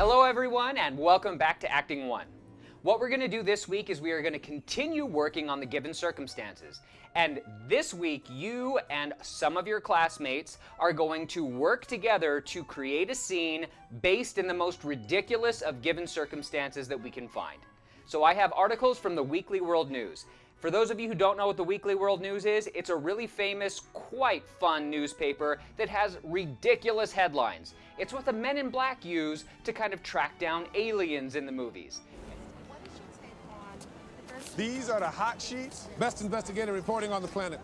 Hello everyone and welcome back to Acting 1. What we're going to do this week is we are going to continue working on the given circumstances. And this week, you and some of your classmates are going to work together to create a scene based in the most ridiculous of given circumstances that we can find. So I have articles from the Weekly World News. For those of you who don't know what the Weekly World News is, it's a really famous, quite fun newspaper that has ridiculous headlines. It's what the men in black use to kind of track down aliens in the movies. These are the hot sheets. Best investigative reporting on the planet.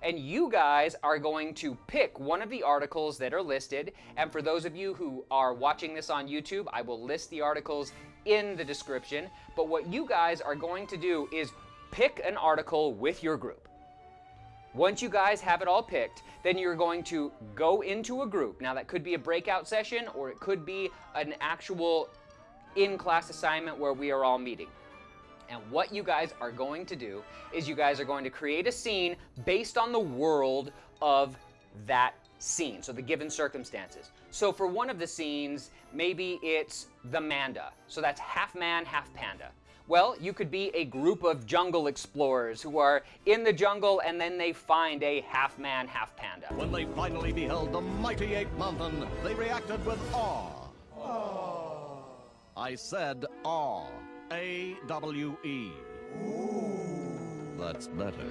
And you guys are going to pick one of the articles that are listed. And for those of you who are watching this on YouTube, I will list the articles in the description. But what you guys are going to do is pick an article with your group. Once you guys have it all picked, then you're going to go into a group. Now that could be a breakout session or it could be an actual in-class assignment where we are all meeting. And what you guys are going to do is you guys are going to create a scene based on the world of that scene, so the given circumstances. So for one of the scenes, maybe it's the Manda. So that's half man, half panda. Well, you could be a group of jungle explorers who are in the jungle and then they find a half man, half panda. When they finally beheld the mighty ape mountain, they reacted with awe. Aww. I said awe. A-W-E. That's better.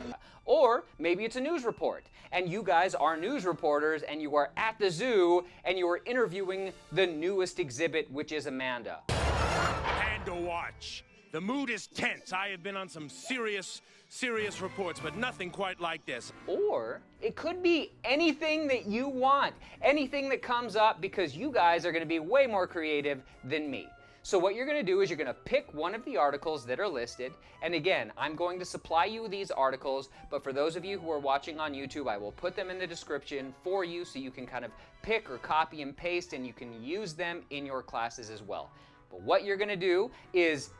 Or maybe it's a news report, and you guys are news reporters, and you are at the zoo, and you are interviewing the newest exhibit, which is a Manda. Panda Watch. The mood is tense. I have been on some serious, serious reports, but nothing quite like this. Or it could be anything that you want, anything that comes up because you guys are going to be way more creative than me. So what you're going to do is you're going to pick one of the articles that are listed. And again, I'm going to supply you these articles, but for those of you who are watching on YouTube, I will put them in the description for you so you can kind of pick or copy and paste and you can use them in your classes as well. But what you're going to do is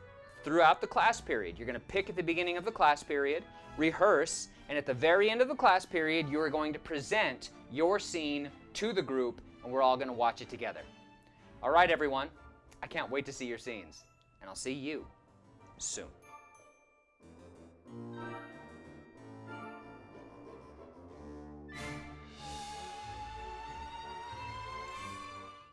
throughout the class period. You're going to pick at the beginning of the class period, rehearse, and at the very end of the class period, you are going to present your scene to the group, and we're all going to watch it together. All right, everyone. I can't wait to see your scenes, and I'll see you soon.